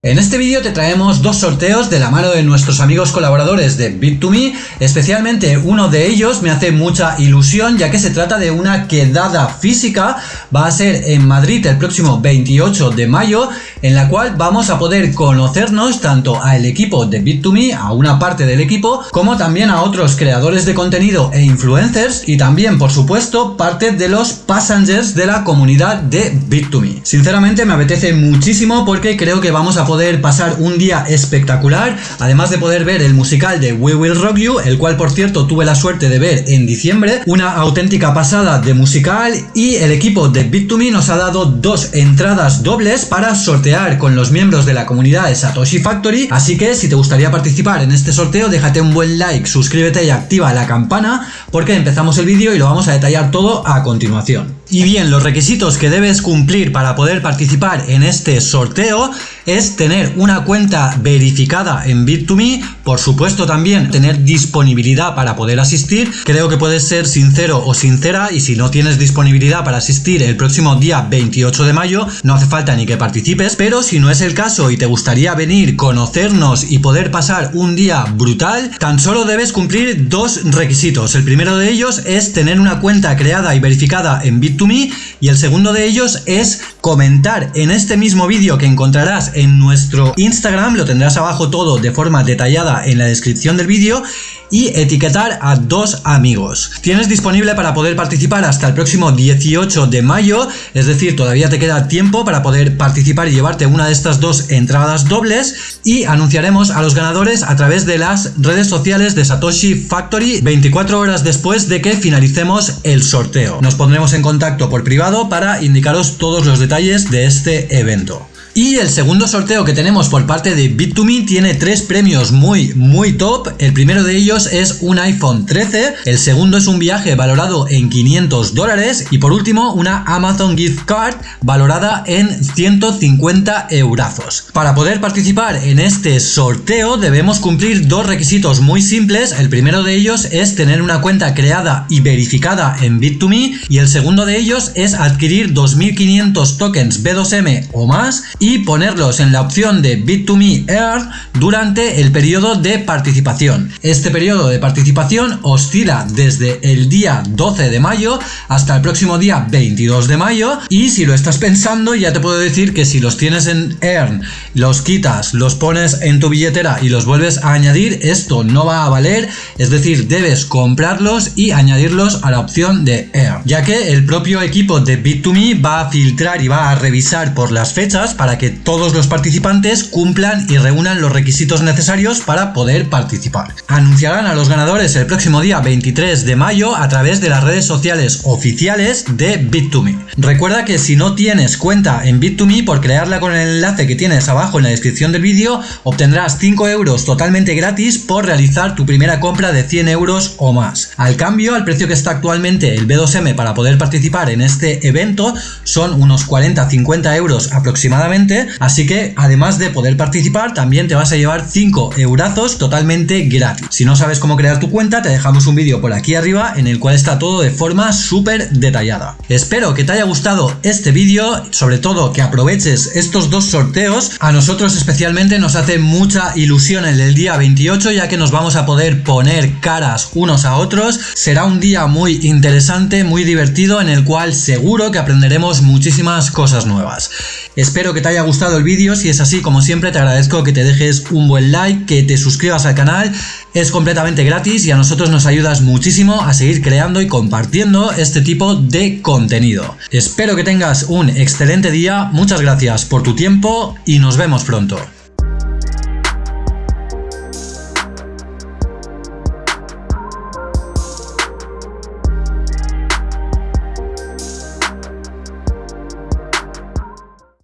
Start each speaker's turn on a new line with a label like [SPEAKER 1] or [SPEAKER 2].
[SPEAKER 1] En este vídeo te traemos dos sorteos de la mano de nuestros amigos colaboradores de Bit2Me, especialmente uno de ellos me hace mucha ilusión ya que se trata de una quedada física, va a ser en Madrid el próximo 28 de mayo, en la cual vamos a poder conocernos tanto al equipo de Bit2Me, a una parte del equipo, como también a otros creadores de contenido e influencers y también por supuesto parte de los passengers de la comunidad de Bit2Me. Sinceramente me apetece muchísimo porque creo que vamos a poder pasar un día espectacular, además de poder ver el musical de We Will Rock You, el cual por cierto tuve la suerte de ver en diciembre, una auténtica pasada de musical y el equipo de Bit2Me nos ha dado dos entradas dobles para sortear con los miembros de la comunidad de Satoshi Factory, así que si te gustaría participar en este sorteo déjate un buen like, suscríbete y activa la campana porque empezamos el vídeo y lo vamos a detallar todo a continuación. Y bien, los requisitos que debes cumplir para poder participar en este sorteo es tener una cuenta verificada en Bit2Me, por supuesto también tener disponibilidad para poder asistir, creo que puedes ser sincero o sincera y si no tienes disponibilidad para asistir el próximo día 28 de mayo, no hace falta ni que participes, pero si no es el caso y te gustaría venir, conocernos y poder pasar un día brutal, tan solo debes cumplir dos requisitos. El primero de ellos es tener una cuenta creada y verificada en Bit2Me তুমি y el segundo de ellos es comentar en este mismo vídeo que encontrarás en nuestro Instagram, lo tendrás abajo todo de forma detallada en la descripción del vídeo y etiquetar a dos amigos. Tienes disponible para poder participar hasta el próximo 18 de mayo, es decir, todavía te queda tiempo para poder participar y llevarte una de estas dos entradas dobles y anunciaremos a los ganadores a través de las redes sociales de Satoshi Factory 24 horas después de que finalicemos el sorteo. Nos pondremos en contacto por privado para indicaros todos los detalles de este evento. Y el segundo sorteo que tenemos por parte de Bit2Me tiene tres premios muy muy top. El primero de ellos es un iPhone 13, el segundo es un viaje valorado en 500 dólares y por último una Amazon Gift Card valorada en 150 eurazos. Para poder participar en este sorteo debemos cumplir dos requisitos muy simples. El primero de ellos es tener una cuenta creada y verificada en Bit2Me y el segundo de ellos es adquirir 2500 tokens B2M o más y ponerlos en la opción de Bit2Me Earn durante el periodo de participación. Este periodo de participación oscila desde el día 12 de mayo hasta el próximo día 22 de mayo y si lo estás pensando ya te puedo decir que si los tienes en Earn, los quitas, los pones en tu billetera y los vuelves a añadir, esto no va a valer, es decir, debes comprarlos y añadirlos a la opción de Earn, ya que el propio equipo de Bit2Me va a filtrar y va a revisar por las fechas para que todos los participantes cumplan y reúnan los requisitos necesarios para poder participar. Anunciarán a los ganadores el próximo día 23 de mayo a través de las redes sociales oficiales de Bit2Me. Recuerda que si no tienes cuenta en Bit2Me, por crearla con el enlace que tienes abajo en la descripción del vídeo, obtendrás 5 euros totalmente gratis por realizar tu primera compra de 100 euros o más. Al cambio, al precio que está actualmente el B2M para poder participar en este evento son unos 40-50 euros aproximadamente así que además de poder participar también te vas a llevar 5 eurazos totalmente gratis. Si no sabes cómo crear tu cuenta te dejamos un vídeo por aquí arriba en el cual está todo de forma súper detallada. Espero que te haya gustado este vídeo, sobre todo que aproveches estos dos sorteos. A nosotros especialmente nos hace mucha ilusión el del día 28 ya que nos vamos a poder poner caras unos a otros. Será un día muy interesante, muy divertido en el cual seguro que aprenderemos muchísimas cosas nuevas. Espero que te haya gustado el vídeo, si es así como siempre te agradezco que te dejes un buen like, que te suscribas al canal, es completamente gratis y a nosotros nos ayudas muchísimo a seguir creando y compartiendo este tipo de contenido. Espero que tengas un excelente día, muchas gracias por tu tiempo y nos vemos pronto.